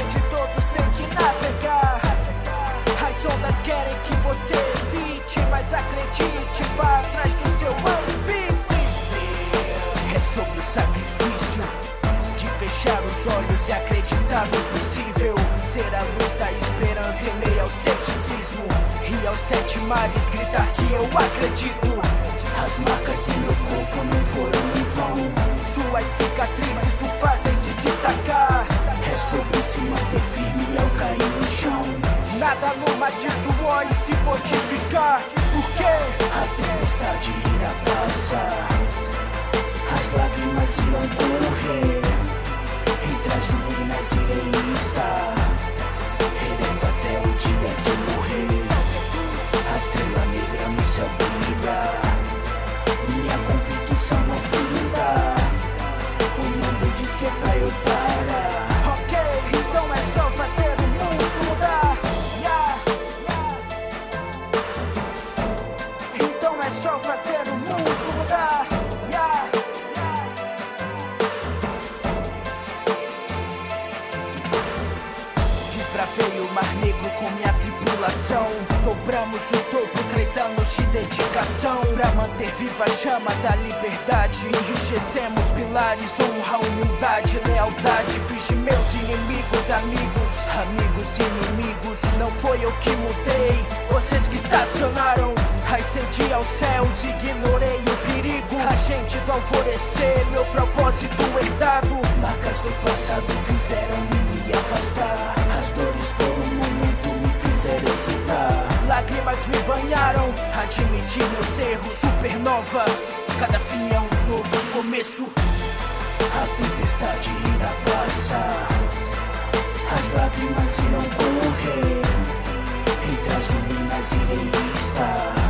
onde todos têm que navegar. As ondas querem que você hesite, mas acredite, vá atrás do seu ambice. É sobre o sacrifício de fechar os olhos e acreditar no possível. Ser a luz da esperança em meio ao ceticismo. E aos sete mares gritar que eu acredito. As marcas em meu corpo não foram em vão. Suas cicatrizes o fazem se destacar. É sobre se manter firme ao cair no chão. Nada numa de suor e se fortificar. Porque a tempestade irá passar. As lágrimas irão correr. Entre as ruínas irei estar Erendo até o dia que morrer. A estrela negra no céu brilha Minha convicção não finda. O mundo diz que é pra eu parar só fazer o mundo mudar yeah. Então é só fazer Desbravei o mar negro com minha tripulação. Dobramos o topo, três anos de dedicação. Pra manter viva a chama da liberdade Enrijecemos pilares, honra, humildade, lealdade. Fiz de meus inimigos amigos, amigos inimigos. Não foi eu que mudei, vocês que estacionaram. Ascendi aos céus, ignorei o perigo. Agente do alvorecer, meu propósito Marcas do passado fizeram-me me afastar. As dores por um momento me fizeram hesitar. Lágrimas me banharam, admiti meus erros. Supernova, cada fim é um novo começo. A tempestade irá passar. As lágrimas irão correr Entre as ruínas irei estar